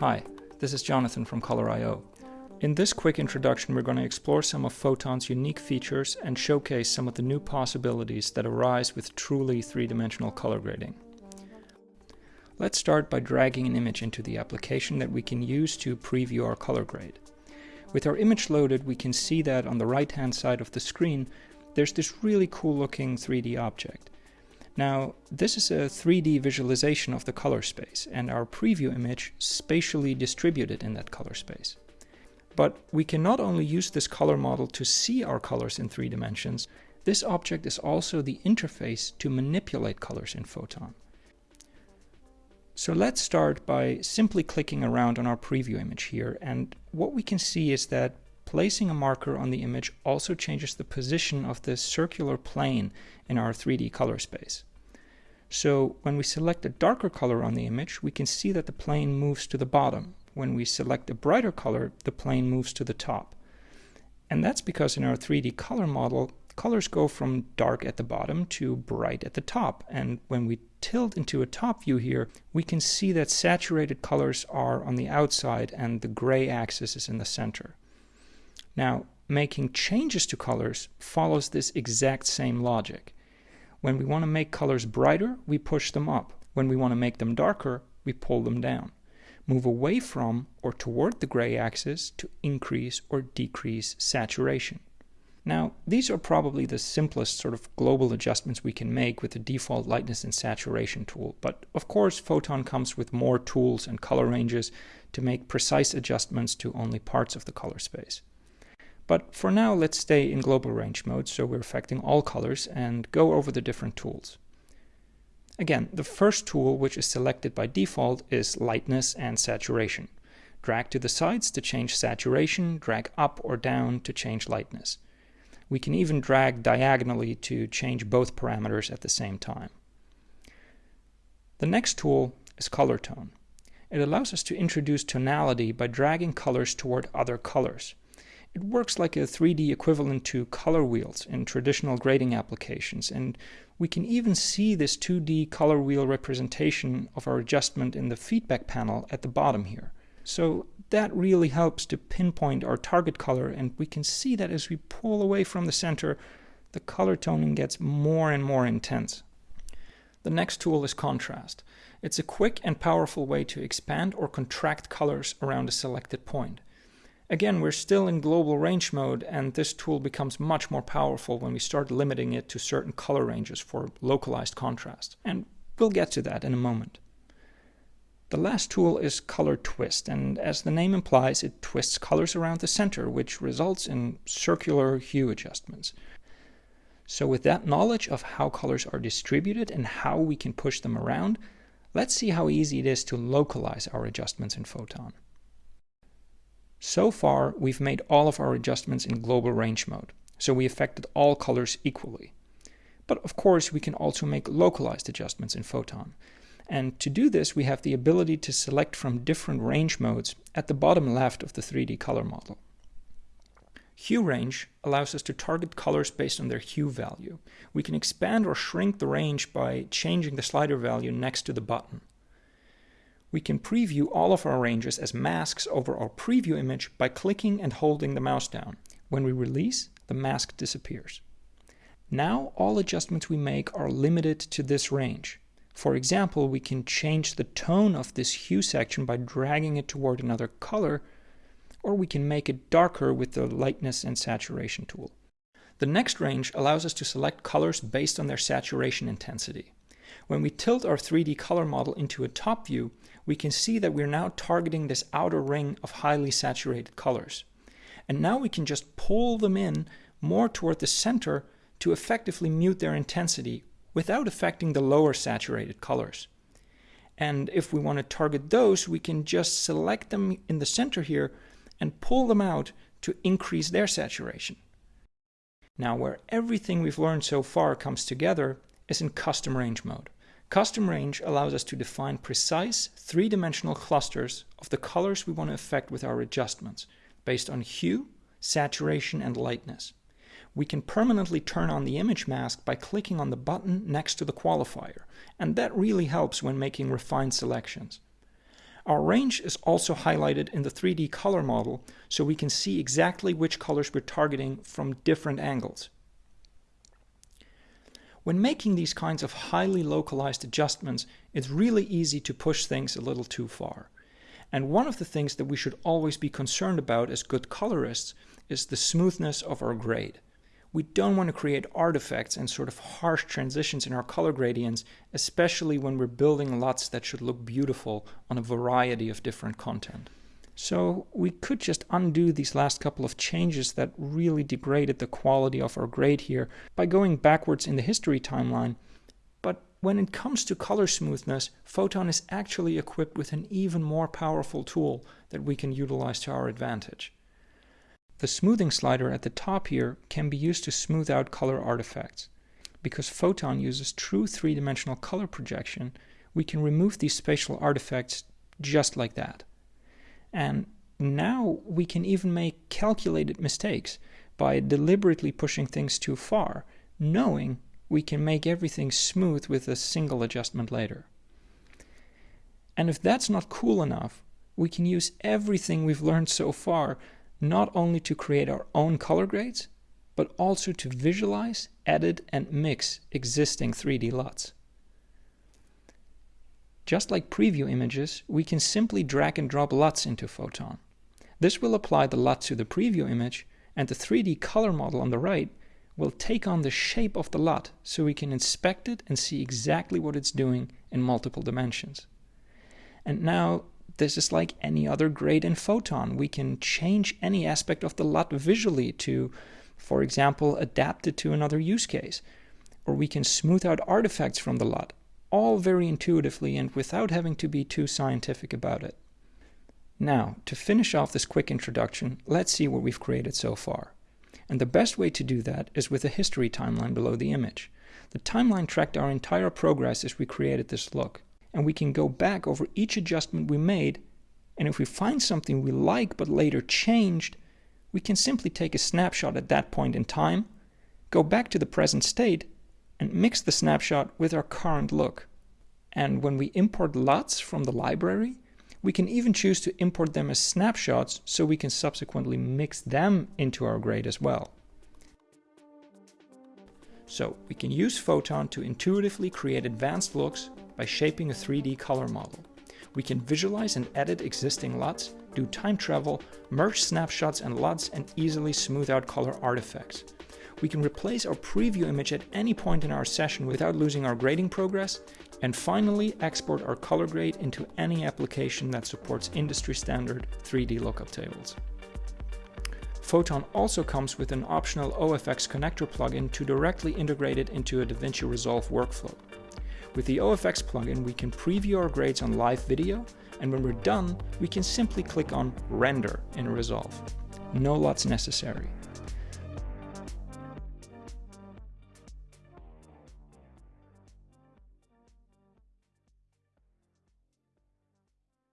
Hi, this is Jonathan from Color.io. In this quick introduction, we're going to explore some of Photon's unique features and showcase some of the new possibilities that arise with truly three-dimensional color grading. Let's start by dragging an image into the application that we can use to preview our color grade. With our image loaded, we can see that on the right-hand side of the screen, there's this really cool looking 3D object. Now, this is a 3D visualization of the color space and our preview image spatially distributed in that color space. But we can not only use this color model to see our colors in three dimensions, this object is also the interface to manipulate colors in Photon. So let's start by simply clicking around on our preview image here and what we can see is that placing a marker on the image also changes the position of the circular plane in our 3D color space. So when we select a darker color on the image, we can see that the plane moves to the bottom. When we select a brighter color, the plane moves to the top. And that's because in our 3D color model, colors go from dark at the bottom to bright at the top. And when we tilt into a top view here, we can see that saturated colors are on the outside and the gray axis is in the center. Now, making changes to colors follows this exact same logic. When we want to make colors brighter, we push them up. When we want to make them darker, we pull them down. Move away from or toward the gray axis to increase or decrease saturation. Now, these are probably the simplest sort of global adjustments we can make with the default lightness and saturation tool, but of course Photon comes with more tools and color ranges to make precise adjustments to only parts of the color space. But for now, let's stay in global range mode, so we're affecting all colors, and go over the different tools. Again, the first tool, which is selected by default, is lightness and saturation. Drag to the sides to change saturation, drag up or down to change lightness. We can even drag diagonally to change both parameters at the same time. The next tool is color tone. It allows us to introduce tonality by dragging colors toward other colors. It works like a 3D equivalent to color wheels in traditional grading applications, and we can even see this 2D color wheel representation of our adjustment in the feedback panel at the bottom here. So that really helps to pinpoint our target color, and we can see that as we pull away from the center, the color toning gets more and more intense. The next tool is contrast. It's a quick and powerful way to expand or contract colors around a selected point. Again, we're still in global range mode and this tool becomes much more powerful when we start limiting it to certain color ranges for localized contrast. And we'll get to that in a moment. The last tool is Color Twist, and as the name implies, it twists colors around the center, which results in circular hue adjustments. So with that knowledge of how colors are distributed and how we can push them around, let's see how easy it is to localize our adjustments in Photon. So far, we've made all of our adjustments in global range mode, so we affected all colors equally. But of course, we can also make localized adjustments in Photon. And to do this, we have the ability to select from different range modes at the bottom left of the 3D color model. Hue range allows us to target colors based on their hue value. We can expand or shrink the range by changing the slider value next to the button we can preview all of our ranges as masks over our preview image by clicking and holding the mouse down. When we release, the mask disappears. Now all adjustments we make are limited to this range. For example, we can change the tone of this hue section by dragging it toward another color, or we can make it darker with the lightness and saturation tool. The next range allows us to select colors based on their saturation intensity. When we tilt our 3D color model into a top view, we can see that we're now targeting this outer ring of highly saturated colors. And now we can just pull them in more toward the center to effectively mute their intensity without affecting the lower saturated colors. And if we want to target those, we can just select them in the center here and pull them out to increase their saturation. Now where everything we've learned so far comes together is in custom range mode. Custom range allows us to define precise three-dimensional clusters of the colors we want to affect with our adjustments, based on hue, saturation, and lightness. we can permanently turn on the image mask by clicking on the button next to the qualifier, and that really helps when making refined selections. Our range is also highlighted in the 3D color model so we can see exactly which colors we're targeting from different angles. When making these kinds of highly localized adjustments, it's really easy to push things a little too far. And one of the things that we should always be concerned about as good colorists is the smoothness of our grade. We don't want to create artifacts and sort of harsh transitions in our color gradients, especially when we're building LUTs that should look beautiful on a variety of different content. So we could just undo these last couple of changes that really degraded the quality of our grade here by going backwards in the history timeline. But when it comes to color smoothness, Photon is actually equipped with an even more powerful tool that we can utilize to our advantage. The smoothing slider at the top here can be used to smooth out color artifacts. Because Photon uses true three-dimensional color projection, we can remove these spatial artifacts just like that. And now we can even make calculated mistakes by deliberately pushing things too far, knowing we can make everything smooth with a single adjustment later. And if that's not cool enough, we can use everything we've learned so far not only to create our own color grades, but also to visualize, edit, and mix existing 3D LUTs. Just like preview images, we can simply drag and drop LUTs into Photon. This will apply the LUT to the preview image, and the 3D color model on the right will take on the shape of the LUT so we can inspect it and see exactly what it's doing in multiple dimensions. And now this is like any other grade in Photon. We can change any aspect of the LUT visually to, for example, adapt it to another use case. Or we can smooth out artifacts from the LUT, all very intuitively and without having to be too scientific about it. Now, to finish off this quick introduction, let's see what we've created so far. And the best way to do that is with a history timeline below the image. The timeline tracked our entire progress as we created this look and we can go back over each adjustment we made and if we find something we like but later changed, we can simply take a snapshot at that point in time, go back to the present state, and mix the snapshot with our current look. And when we import LUTs from the library, we can even choose to import them as snapshots so we can subsequently mix them into our grade as well. So we can use Photon to intuitively create advanced looks by shaping a 3D color model. We can visualize and edit existing LUTs, do time travel, merge snapshots and LUTs, and easily smooth out color artifacts. We can replace our preview image at any point in our session without losing our grading progress, and finally export our color grade into any application that supports industry standard 3D lookup tables. Photon also comes with an optional OFX connector plugin to directly integrate it into a DaVinci Resolve workflow. With the OFX plugin, we can preview our grades on live video, and when we're done, we can simply click on Render in Resolve. No LUTs necessary.